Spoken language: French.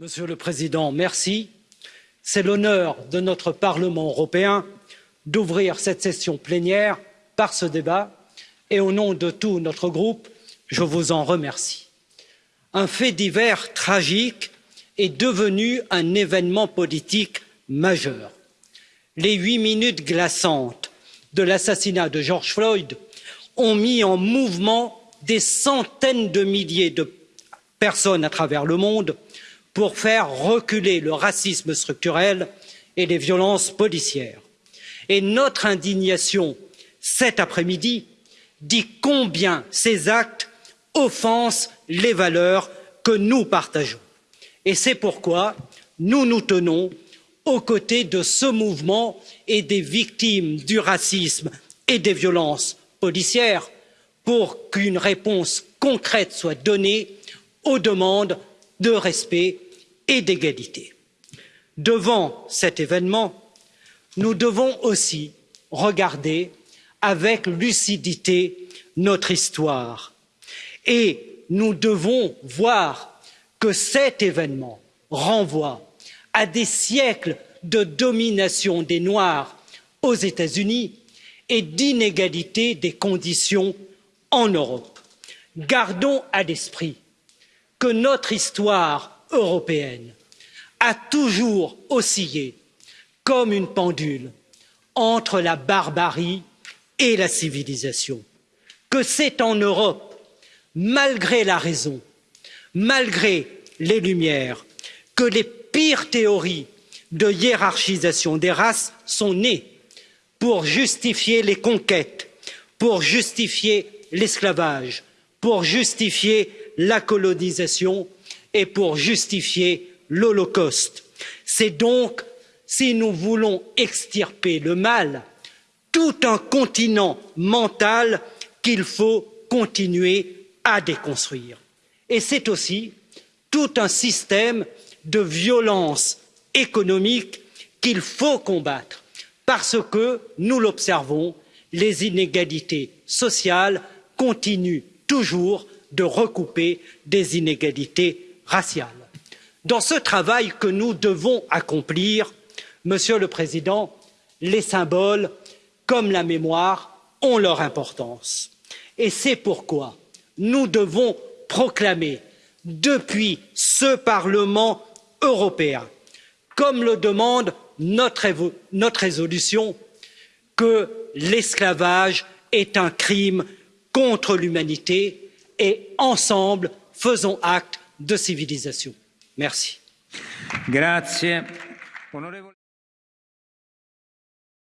Monsieur le Président, merci. C'est l'honneur de notre Parlement européen d'ouvrir cette session plénière par ce débat et au nom de tout notre groupe, je vous en remercie. Un fait divers tragique est devenu un événement politique majeur. Les huit minutes glaçantes de l'assassinat de George Floyd ont mis en mouvement des centaines de milliers de personnes à travers le monde pour faire reculer le racisme structurel et les violences policières. Et notre indignation cet après midi dit combien ces actes offensent les valeurs que nous partageons. Et c'est pourquoi nous nous tenons aux côtés de ce mouvement et des victimes du racisme et des violences policières pour qu'une réponse concrète soit donnée aux demandes de respect et d'égalité. devant cet événement nous devons aussi regarder avec lucidité notre histoire et nous devons voir que cet événement renvoie à des siècles de domination des noirs aux états unis et d'inégalité des conditions en europe. gardons à l'esprit que notre histoire européenne a toujours oscillé comme une pendule entre la barbarie et la civilisation. Que c'est en europe malgré la raison malgré les lumières que les pires théories de hiérarchisation des races sont nées pour justifier les conquêtes pour justifier l'esclavage pour justifier la colonisation et pour justifier l'holocauste. c'est donc si nous voulons extirper le mal tout un continent mental qu'il faut continuer à déconstruire et c'est aussi tout un système de violence économique qu'il faut combattre parce que nous l'observons les inégalités sociales continuent toujours de recouper des inégalités raciale. dans ce travail que nous devons accomplir monsieur le président les symboles comme la mémoire ont leur importance et c'est pourquoi nous devons proclamer depuis ce parlement européen comme le demande notre, notre résolution que l'esclavage est un crime contre l'humanité et ensemble faisons acte de civilisation. merci.